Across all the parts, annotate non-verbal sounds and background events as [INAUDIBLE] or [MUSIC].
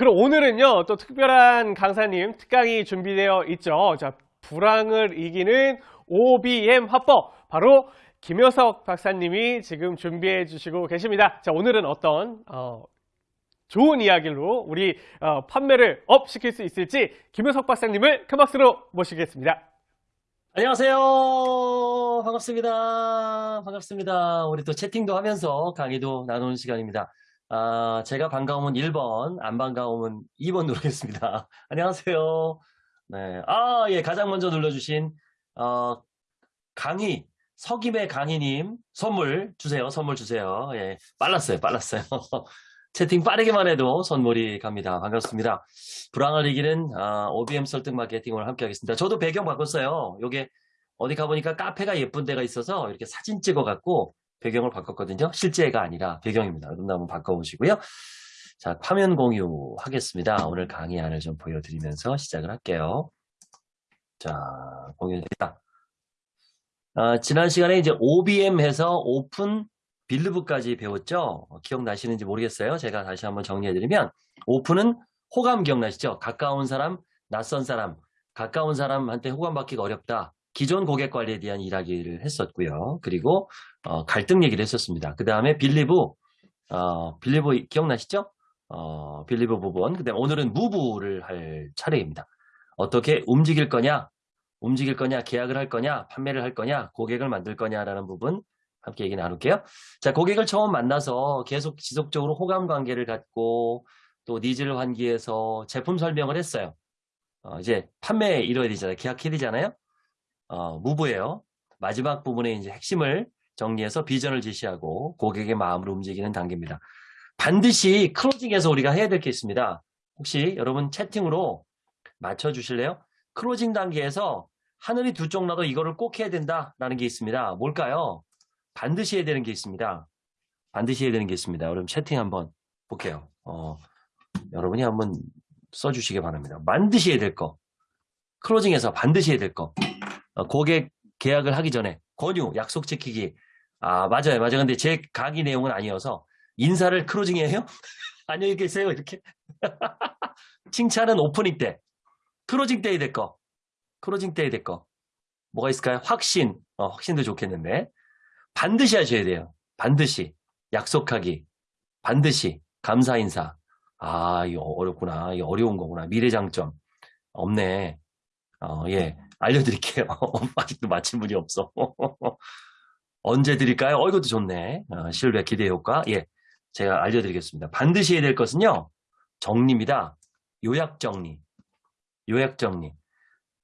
그럼 오늘은요, 또 특별한 강사님 특강이 준비되어 있죠. 자, 불황을 이기는 OBM 화법. 바로 김효석 박사님이 지금 준비해 주시고 계십니다. 자, 오늘은 어떤, 어, 좋은 이야기로 우리 어, 판매를 up 시킬 수 있을지 김효석 박사님을 큰 박수로 모시겠습니다. 안녕하세요. 반갑습니다. 반갑습니다. 우리 또 채팅도 하면서 강의도 나누는 시간입니다. 아, 제가 반가우면 1번, 안 반가우면 2번 누르겠습니다. [LAUGHS] 안녕하세요. 네. 아, 예, 가장 먼저 눌러주신, 어, 강희, 석임의 강희님, 선물 주세요. 선물 주세요. 예, 빨랐어요. 빨랐어요. [LAUGHS] 채팅 빠르게만 해도 선물이 갑니다. 반갑습니다. 불황을 이기는 아, OBM 설득 마케팅 오늘 함께 하겠습니다. 저도 배경 바꿨어요. 요게 어디 가보니까 카페가 예쁜 데가 있어서 이렇게 사진 찍어갖고 배경을 바꿨거든요. 실제가 아니라 배경입니다. 여러분 한번 바꿔보시고요. 자, 화면 공유 하겠습니다. 오늘 강의 안을 좀 보여드리면서 시작을 할게요. 자, 공유됐다. 아, 지난 시간에 이제 OBM 해서 오픈 빌드북까지 배웠죠? 어, 기억나시는지 모르겠어요. 제가 다시 한번 정리해드리면 오픈은 호감 기억나시죠? 가까운 사람, 낯선 사람, 가까운 사람한테 호감받기가 어렵다. 기존 고객 관리에 대한 이야기를 했었고요. 그리고 어, 갈등 얘기를 했었습니다. 그 다음에 believe, 어, believe 기억나시죠? 어, believe 부분. 그 다음에 오늘은 move를 할 차례입니다. 어떻게 움직일 거냐, 움직일 거냐, 계약을 할 거냐, 판매를 할 거냐, 고객을 만들 거냐라는 부분 함께 얘기 나눌게요. 자, 고객을 처음 만나서 계속 지속적으로 호감 관계를 갖고 또 needs를 환기해서 제품 설명을 했어요. 어, 이제 판매 이뤄야 되잖아요. 계약해야 되잖아요. 어, 무브예요. 마지막 부분에 이제 핵심을 정리해서 비전을 제시하고 고객의 마음을 움직이는 단계입니다. 반드시 클로징에서 우리가 해야 될 게 있습니다. 혹시 여러분 채팅으로 맞춰주실래요? 클로징 단계에서 하늘이 두 쪽 나도 이거를 꼭 해야 된다라는 게 있습니다. 뭘까요? 반드시 해야 되는 게 있습니다. 반드시 해야 되는 게 있습니다. 여러분 채팅 한번 볼게요. 어, 여러분이 한번 써주시기 바랍니다. 반드시 해야 될 거. closing에서 반드시 해야 될 거. 어, 고객 계약을 하기 전에 권유, 약속 지키기. 아 맞아요. 맞아요. 근데 제 강의 내용은 아니어서 인사를 closing에 해요? 안녕히 계세요. 이렇게. [LAUGHS] 칭찬은 오프닝 때. closing 때 해야 될 거. closing 때 해야 될 거. 뭐가 있을까요? 확신. 어, 확신도 좋겠는데. 반드시 하셔야 돼요. 반드시. 약속하기. 반드시. 감사 인사. 아, 이거 어렵구나. 이거 어려운 거구나. 미래 장점. 없네. 어, 예. 알려드릴게요. 아직도 마친 분이 없어. [LAUGHS] 언제 드릴까요? 어, 이것도 좋네. 어, 신뢰 기대 효과. 예. 제가 알려드리겠습니다. 반드시 해야 될 것은요. 정리입니다. 요약 정리. 요약 정리.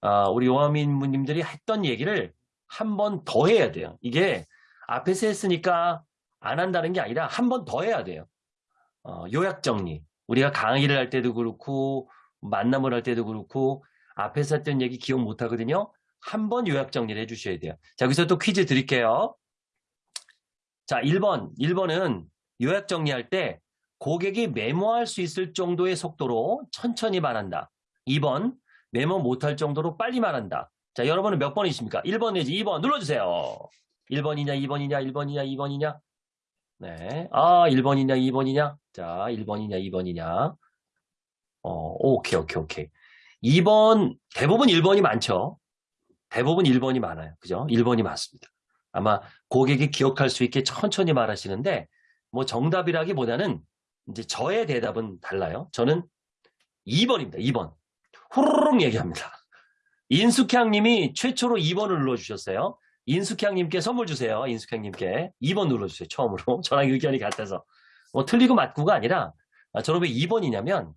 아, 우리 용화민님들이 했던 얘기를 한 번 더 해야 돼요. 이게 앞에서 했으니까 안 한다는 게 아니라 한 번 더 해야 돼요. 어, 요약 정리. 우리가 강의를 할 때도 그렇고 만남을 할 때도 그렇고 앞에서 했던 얘기 기억 못 하거든요. 한번 요약 정리를 해주셔야 돼요. 자, 여기서 또 퀴즈 드릴게요. 자, 1번. 1번은 요약 정리할 때 고객이 메모할 수 있을 정도의 속도로 천천히 말한다. 2번. 메모 못할 정도로 빨리 말한다. 자, 여러분은 몇 번이십니까? 1번 내지 2번 눌러주세요. 1번이냐, 2번이냐, 1번이냐, 2번이냐? 네. 아, 1번이냐, 2번이냐? 자, 1번이냐, 2번이냐? 어, 오케이, 오케이, 오케이. 2번, 대부분 1번이 많죠? 대부분 1번이 많아요. 그죠? 1번이 많습니다. 아마 고객이 기억할 수 있게 천천히 말하시는데, 뭐 정답이라기보다는 이제 저의 대답은 달라요. 저는 2번입니다. 2번. 후루룩 얘기합니다. 인숙향 님이 최초로 2번을 눌러주셨어요. 인숙향님께 선물 주세요. 인숙향님께 2번 눌러주세요. 처음으로. [LAUGHS] 저랑 의견이 같아서. 뭐 틀리고 맞고가 아니라 아, 저는 왜 2번이냐면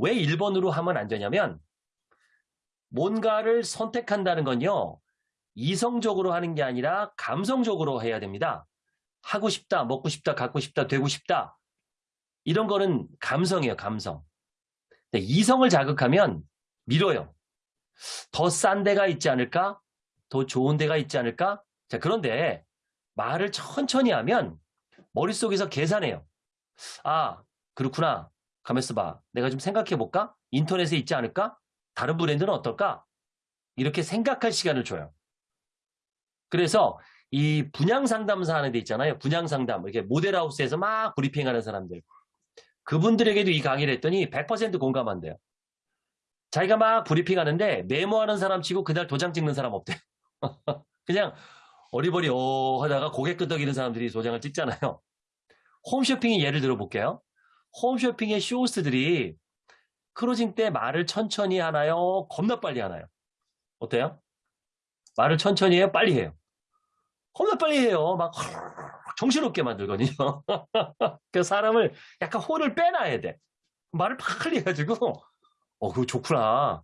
왜 1번으로 하면 안 되냐면 뭔가를 선택한다는 건요. 이성적으로 하는 게 아니라 감성적으로 해야 됩니다. 하고 싶다, 먹고 싶다, 갖고 싶다, 되고 싶다. 이런 거는 감성이에요. 감성. 이성을 자극하면 밀어요. 더 싼 데가 있지 않을까? 더 좋은 데가 있지 않을까? 자, 그런데 말을 천천히 하면 머릿속에서 계산해요. 아, 그렇구나. 가만있어 봐. 내가 좀 생각해 볼까? 인터넷에 있지 않을까? 다른 브랜드는 어떨까? 이렇게 생각할 시간을 줘요. 그래서 이 분양 상담사 하는 데 있잖아요. 분양 상담. 이렇게 모델하우스에서 막 브리핑하는 사람들. 그분들에게도 이 강의를 했더니 100% 공감한대요. 자기가 막 브리핑 하는데 메모하는 사람 치고 그날 도장 찍는 사람 없대요. [LAUGHS] 그냥 어리버리 어 하다가 고개 끄덕이는 사람들이 도장을 찍잖아요. 홈쇼핑의 예를 들어볼게요. 홈쇼핑의 쇼호스들이 크로징 때 말을 천천히 하나요? 겁나 빨리 하나요? 어때요? 말을 천천히 해요? 빨리 해요? 겁나 빨리 해요. 막 [LAUGHS] 정신없게 만들거든요. [LAUGHS] 그 사람을 약간 혼을 빼놔야 돼. 말을 빨리 해가지고 어 그거 좋구나.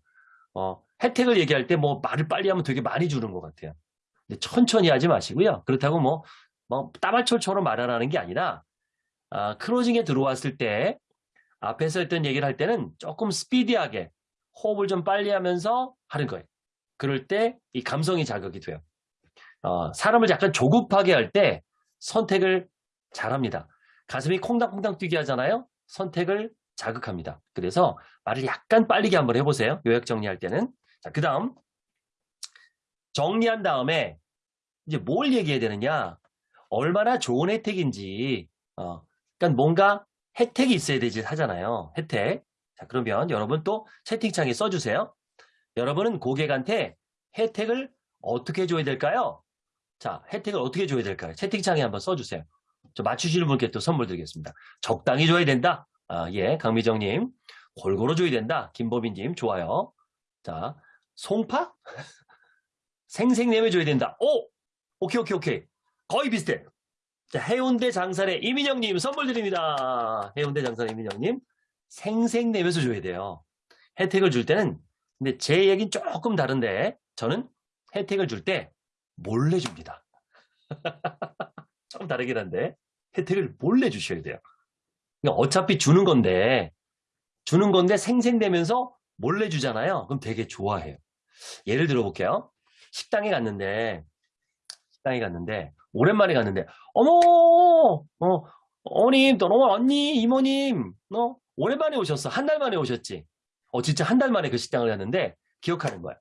어 혜택을 얘기할 때 뭐 말을 빨리 하면 되게 많이 주는 것 같아요. 근데 천천히 하지 마시고요. 그렇다고 뭐, 뭐 따발철처럼 말하라는 게 아니라 아, 크로징에 들어왔을 때 앞에서 했던 얘기를 할 때는 조금 스피디하게 호흡을 좀 빨리 하면서 하는 거예요. 그럴 때 이 감성이 자극이 돼요. 어, 사람을 약간 조급하게 할 때 선택을 잘합니다. 가슴이 콩닥콩닥 뛰게 하잖아요. 선택을 자극합니다. 그래서 말을 약간 빨리게 한번 해보세요. 요약 정리할 때는. 자, 그 다음 정리한 다음에 이제 뭘 얘기해야 되느냐 얼마나 좋은 혜택인지 어, 그러니까 뭔가 혜택이 있어야 되지 하잖아요. 혜택. 자, 그러면 여러분 또 채팅창에 써주세요. 여러분은 고객한테 혜택을 어떻게 줘야 될까요? 자, 혜택을 어떻게 줘야 될까요? 채팅창에 한번 써주세요. 저 맞추시는 분께 또 선물 드리겠습니다. 적당히 줘야 된다. 아, 예, 강미정님. 골고루 줘야 된다. 김보빈님, 좋아요. 자, 송파? [LAUGHS] 생생 내매 줘야 된다. 오! 오케이, 오케이, 오케이. 거의 비슷해. 자, 해운대 장산의 이민영님 선물 드립니다. 해운대 장산의 이민영님. 생생 내면서 줘야 돼요. 혜택을 줄 때는, 근데 제 얘기는 조금 다른데, 저는 혜택을 줄 때 몰래 줍니다. [LAUGHS] 좀 다르긴 한데, 혜택을 몰래 주셔야 돼요. 그러니까 어차피 주는 건데, 주는 건데 생생내면서 몰래 주잖아요. 그럼 되게 좋아해요. 예를 들어 볼게요. 식당에 갔는데, 식당에 갔는데, 오랜만에 갔는데, 어머, 어, 어머님, 또, 어머, 언니, 이모님, 어, 오랜만에 오셨어. 한 달 만에 오셨지. 어, 진짜 한 달 만에 그 식당을 갔는데, 기억하는 거야.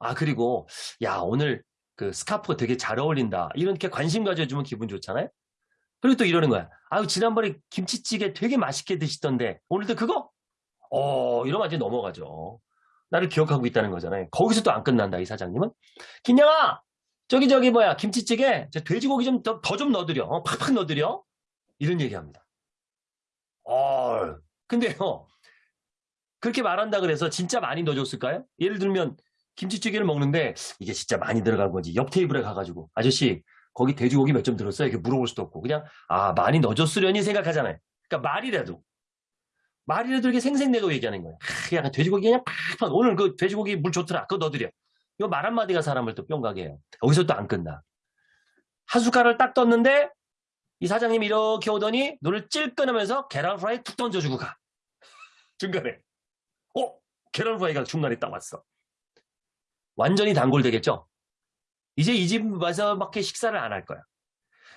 아, 그리고, 야, 오늘 그 스카프가 되게 잘 어울린다. 이렇게 관심 가져주면 기분 좋잖아요? 그리고 또 이러는 거야. 아유, 지난번에 김치찌개 되게 맛있게 드시던데, 오늘도 그거? 어, 이러면 이제 넘어가죠. 나를 기억하고 있다는 거잖아요. 거기서 또 안 끝난다, 이 사장님은. 김양아! 저기, 저기, 뭐야, 김치찌개, 저 돼지고기 좀더좀 넣어드려. 어, 팍팍 넣어드려. 이런 얘기 합니다. 어, 근데요, 그렇게 말한다 그래서 진짜 많이 넣어줬을까요? 예를 들면, 김치찌개를 먹는데, 이게 진짜 많이 들어간 건지, 옆 테이블에 가가지고, 아저씨, 거기 돼지고기 몇 점 들었어요? 이렇게 물어볼 수도 없고, 그냥, 아, 많이 넣어줬으려니 생각하잖아요. 그러니까 말이라도, 말이라도 이렇게 생생내고 얘기하는 거예요. 아, 약간 돼지고기 그냥 팍팍, 오늘 그 돼지고기 물 좋더라. 그거 넣어드려. 이거 말 한마디가 사람을 또 뿅 가게 해요. 여기서 또 안 끝나. 한 숟갈을 딱 떴는데, 이 사장님이 이렇게 오더니, 눈을 찔끔하면서 계란 프라이 툭 던져주고 가. [LAUGHS] 중간에. 어? 계란 프라이가 중간에 딱 왔어. 완전히 단골되겠죠? 이제 이 집에서밖에 식사를 안 할 거야.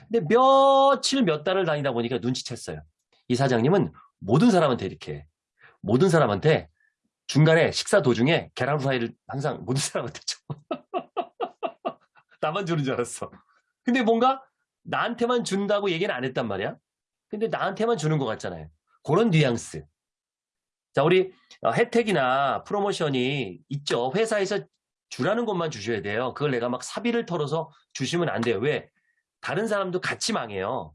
근데 며칠 몇 달을 다니다 보니까 눈치챘어요. 이 사장님은 모든 사람한테 이렇게 해. 모든 사람한테 중간에 식사 도중에 계란 후라이를 항상 모든 사람한테 줘. 나만 주는 줄 알았어. 근데 뭔가 나한테만 준다고 얘기는 안 했단 말이야. 근데 나한테만 주는 것 같잖아요. 그런 뉘앙스. 자, 우리 어, 혜택이나 프로모션이 있죠. 회사에서 주라는 것만 주셔야 돼요. 그걸 내가 막 사비를 털어서 주시면 안 돼요. 왜? 다른 사람도 같이 망해요.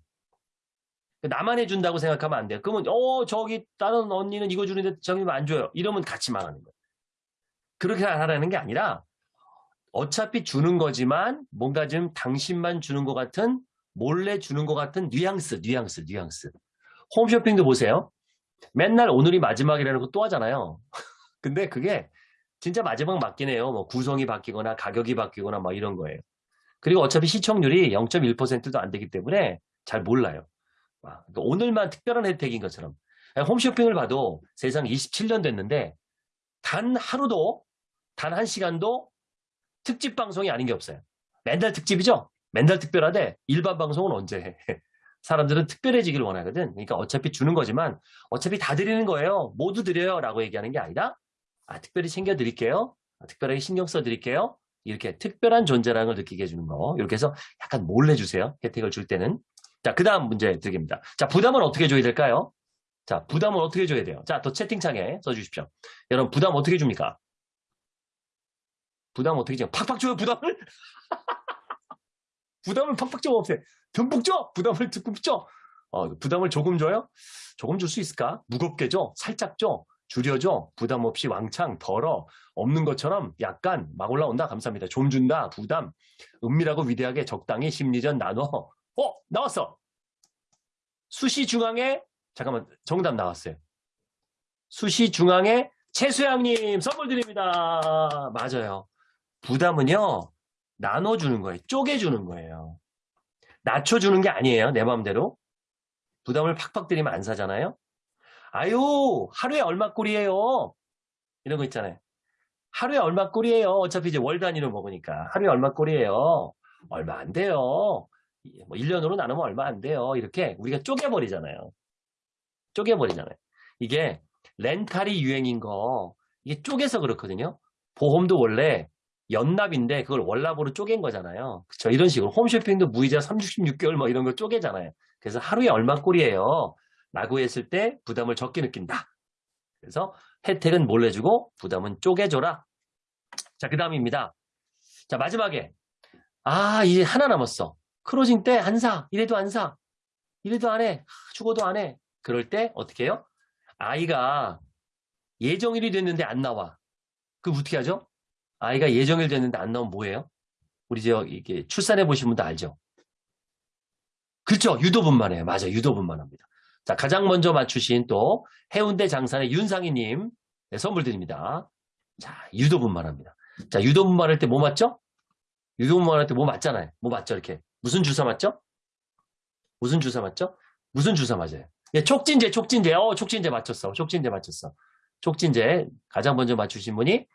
나만 해준다고 생각하면 안 돼요. 그러면 어 저기 다른 언니는 이거 주는데 저기 안 줘요. 이러면 같이 망하는 거예요. 그렇게 하라는 게 아니라 어차피 주는 거지만 뭔가 좀 당신만 주는 것 같은 몰래 주는 것 같은 뉘앙스, 뉘앙스, 뉘앙스. 홈쇼핑도 보세요. 맨날 오늘이 마지막이라는 거 또 하잖아요. [LAUGHS] 근데 그게 진짜 마지막 맞긴 해요. 뭐 구성이 바뀌거나 가격이 바뀌거나 막 이런 거예요. 그리고 어차피 시청률이 0.1%도 안 되기 때문에 잘 몰라요. 오늘만 특별한 혜택인 것처럼. 홈쇼핑을 봐도 세상 27년 됐는데 단 하루도 단 한 시간도 특집 방송이 아닌 게 없어요. 맨날 특집이죠? 맨날 특별하대 일반 방송은 언제 해? [LAUGHS] 사람들은 특별해지기를 원하거든. 그러니까 어차피 주는 거지만 어차피 다 드리는 거예요. 모두 드려요. 라고 얘기하는 게 아니라 아, 특별히 챙겨 드릴게요. 아, 특별하게 신경 써 드릴게요. 이렇게 특별한 존재라는 걸 느끼게 해주는 거. 이렇게 해서 약간 몰래 주세요. 혜택을 줄 때는. 자, 그 다음 문제 드립니다. 자, 부담은 어떻게 줘야 될까요? 자, 부담은 어떻게 줘야 돼요? 자, 또 채팅창에 써주십시오. 여러분, 부담 어떻게 줍니까? 부담 어떻게 줘요? 팍팍 줘요, 부담을? [LAUGHS] 부담을 팍팍 줘, 없애. 듬뿍 줘! 부담을 듬뿍 줘! 어, 부담을 조금 줘요? 조금 줄 수 있을까? 무겁게 줘? 살짝 줘? 줄여줘? 부담 없이 왕창, 덜어? 없는 것처럼 약간 막 올라온다? 감사합니다. 좀 준다? 부담? 은밀하고 위대하게 적당히 심리전 나눠. 어! 나왔어! 수시 중앙에, 잠깐만, 정답 나왔어요. 수시 중앙에 최수양님 선물 드립니다. 맞아요. 부담은요, 나눠주는 거예요. 쪼개주는 거예요. 낮춰주는 게 아니에요. 내 마음대로. 부담을 팍팍 드리면 안 사잖아요. 아유, 하루에 얼마 꼴이에요. 이런 거 있잖아요. 하루에 얼마 꼴이에요. 어차피 이제 월 단위로 먹으니까. 하루에 얼마 꼴이에요. 얼마 안 돼요. 뭐 1년으로 나누면 얼마 안 돼요. 이렇게 우리가 쪼개버리잖아요. 쪼개버리잖아요. 이게 렌탈이 유행인 거, 이게 쪼개서 그렇거든요. 보험도 원래 연납인데 그걸 월납으로 쪼갠 거잖아요. 그쵸? 이런 식으로 홈쇼핑도 무이자 36개월 뭐 이런 거 쪼개잖아요. 그래서 하루에 얼마 꼴이에요. 라고 했을 때 부담을 적게 느낀다. 그래서 혜택은 몰래 주고 부담은 쪼개줘라. 자, 그 다음입니다. 자, 마지막에. 아, 이제 하나 남았어. 크로징 때 안 사. 이래도 안 사. 이래도 안 해. 죽어도 안 해. 그럴 때 어떻게 해요? 아이가 예정일이 됐는데 안 나와. 그럼 어떻게 하죠? 아이가 예정일 됐는데 안 나오면 뭐예요? 우리 저 이게 출산해 보신 분도 알죠? 그렇죠. 유도분만 해요. 맞아. 유도분만 합니다. 자, 가장 먼저 맞추신 또 해운대 장산의 윤상희님 네, 선물 드립니다. 자, 유도분만 합니다. 자, 유도분만 할 때 뭐 맞죠? 유도분만 할 때 뭐 맞잖아요. 뭐 맞죠? 이렇게. 무슨 주사 맞죠? 무슨 주사 맞죠? 무슨 주사 맞아요? 예, 촉진제, 촉진제. 어, 촉진제 맞췄어. 촉진제 맞췄어. 촉진제 가장 먼저 맞추신 분이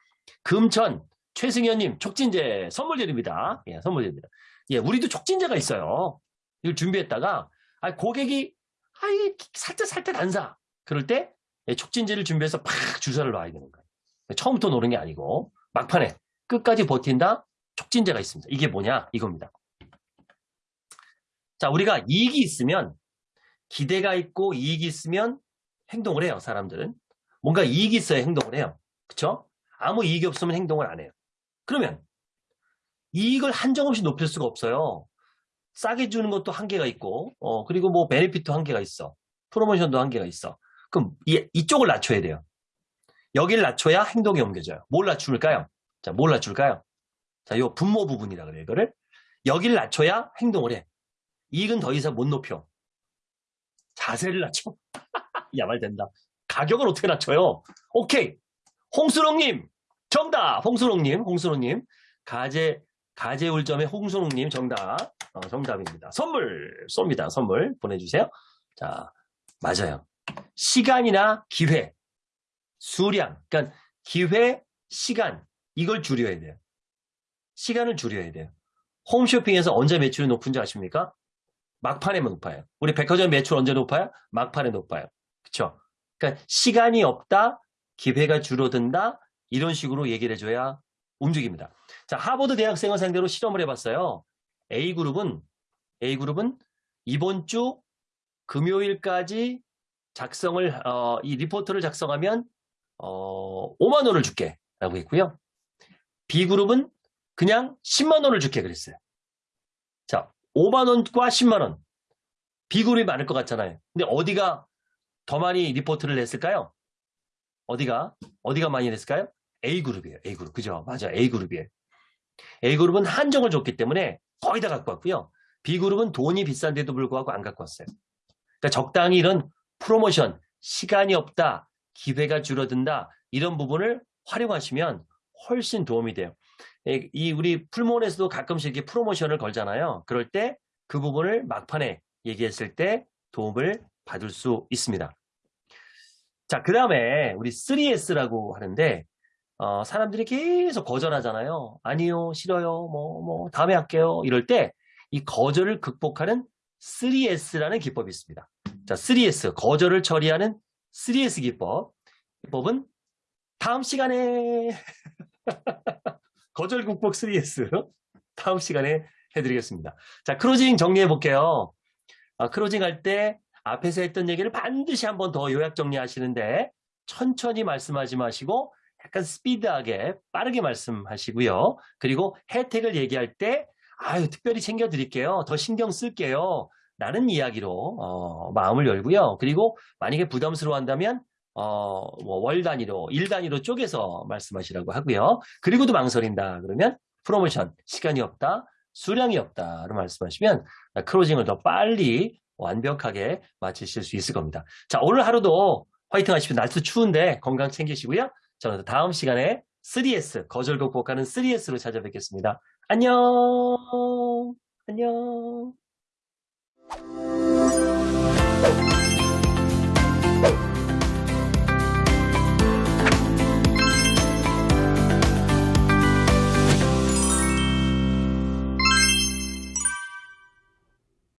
금천 최승현님 촉진제 선물 드립니다. 예, 선물 드립니다. 예, 우리도 촉진제가 있어요. 이걸 준비했다가 아, 고객이 아이 살짝 살짝 안 사. 그럴 때 예, 촉진제를 준비해서 팍 주사를 놔야 되는 거예요. 처음부터 노는 게 아니고 막판에 끝까지 버틴다 촉진제가 있습니다. 이게 뭐냐 이겁니다. 자, 우리가 이익이 있으면 기대가 있고 이익이 있으면 행동을 해요. 사람들은 뭔가 이익이 있어야 행동을 해요. 그쵸? 아무 이익이 없으면 행동을 안 해요. 그러면 이익을 한정없이 높일 수가 없어요. 싸게 주는 것도 한계가 있고, 어, 그리고 뭐 베네핏도 한계가 있어. 프로모션도 한계가 있어. 그럼 이, 이쪽을 낮춰야 돼요. 여기를 낮춰야 행동이 옮겨져요. 뭘 낮출까요? 자, 뭘 낮출까요? 자, 요 분모 부분이라 그래요, 이거를. 여기를 낮춰야 행동을 해. 이익은 더 이상 못 높여. 자세를 낮춰. 야, 말 된다. 가격을 어떻게 낮춰요? 오케이. 홍수롱님, 정답! 홍수롱님, 홍수롱님. 가재, 가재울점의 홍수롱님 정답. 어, 정답입니다. 선물 쏩니다. 선물 보내주세요. 자, 맞아요. 시간이나 기회, 수량, 그러니까 기회, 시간, 이걸 줄여야 돼요. 시간을 줄여야 돼요. 홈쇼핑에서 언제 매출이 높은지 아십니까? 막판에 높아요. 우리 백화점 매출 언제 높아요? 막판에 높아요. 그쵸? 그러니까 시간이 없다, 기회가 줄어든다, 이런 식으로 얘기를 해줘야 움직입니다. 자, 하버드 대학생을 상대로 실험을 해봤어요. A그룹은, A그룹은 이번 주 금요일까지 작성을, 어, 이 리포트를 작성하면, 어, 5만 원을 줄게. 라고 했고요. B그룹은 그냥 10만 원을 줄게. 그랬어요. 자, 5만원과 10만원. B그룹이 많을 것 같잖아요. 근데 어디가 더 많이 리포트를 냈을까요? 어디가, 어디가 많이 냈을까요? A그룹이에요. A그룹. 그죠? 맞아. A그룹이에요. A그룹은 한정을 줬기 때문에 거의 다 갖고 왔고요. B그룹은 돈이 비싼데도 불구하고 안 갖고 왔어요. 그러니까 적당히 이런 프로모션, 시간이 없다, 기회가 줄어든다, 이런 부분을 활용하시면 훨씬 도움이 돼요. 이 우리 풀몬에서도 가끔씩 이렇게 프로모션을 걸잖아요. 그럴 때 그 부분을 막판에 얘기했을 때 도움을 받을 수 있습니다. 자, 그 다음에 우리 3S라고 하는데 어, 사람들이 계속 거절하잖아요. 아니요, 싫어요, 뭐, 뭐, 다음에 할게요. 이럴 때 이 거절을 극복하는 3S라는 기법이 있습니다. 자, 3S, 거절을 처리하는 3S 기법. 기법은 다음 시간에 [LAUGHS] 거절 극복 3S [LAUGHS] 다음 시간에 해드리겠습니다. 자, 크로징 정리해 볼게요. 아, 크로징 할 때 앞에서 했던 얘기를 반드시 한번 더 요약 정리하시는데 천천히 말씀하지 마시고 약간 스피드하게 빠르게 말씀하시고요. 그리고 혜택을 얘기할 때 아유 특별히 챙겨드릴게요. 더 신경 쓸게요. 라는 이야기로 어, 마음을 열고요. 그리고 만약에 부담스러워한다면 어, 뭐월 단위로, 일 단위로 쪼개서 말씀하시라고 하고요. 그리고도 망설인다. 그러면 프로모션, 시간이 없다, 수량이 없다로 말씀하시면 크로징을 더 빨리 완벽하게 마치실 수 있을 겁니다. 자, 오늘 하루도 화이팅 하십시오. 날도 추운데 건강 챙기시고요. 저는 다음 시간에 3S, 거절 극복하는 3S로 찾아뵙겠습니다. 안녕! 안녕!